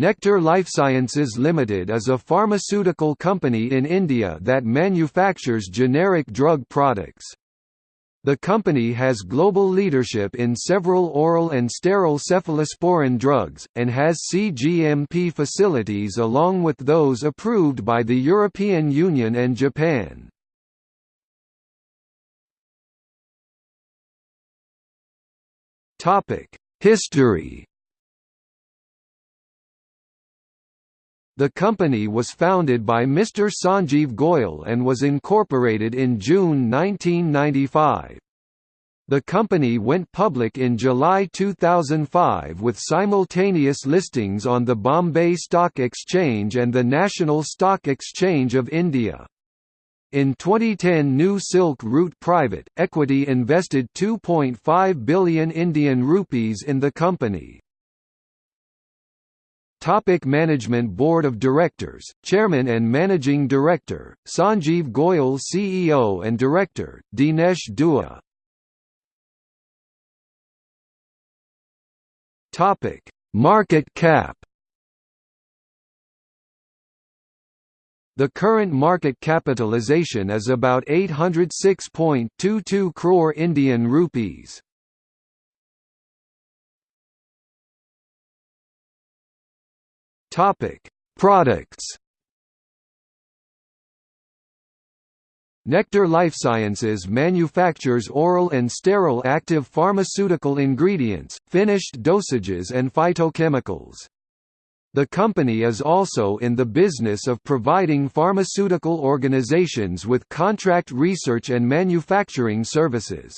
Nectar Lifesciences Limited is a pharmaceutical company in India that manufactures generic drug products. The company has global leadership in several oral and sterile cephalosporin drugs, and has CGMP facilities along with those approved by the European Union and Japan. History The company was founded by Mr. Sanjeev Goyal and was incorporated in June 1995. The company went public in July 2005 with simultaneous listings on the Bombay Stock Exchange and the National Stock Exchange of India. In 2010 New Silk Route Private Equity invested 2.5 billion Indian rupees in the company. Topic Management Board of Directors, Chairman and Managing Director, Sanjeev Goyal CEO and Director, Dinesh Dua Topic Market cap The current market capitalization is about 806.22 crore Indian rupees. Topic: Products. Nectar Life Sciences manufactures oral and sterile active pharmaceutical ingredients, finished dosages and phytochemicals. The company is also in the business of providing pharmaceutical organizations with contract research and manufacturing services.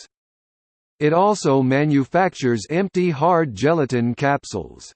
It also manufactures empty hard gelatin capsules.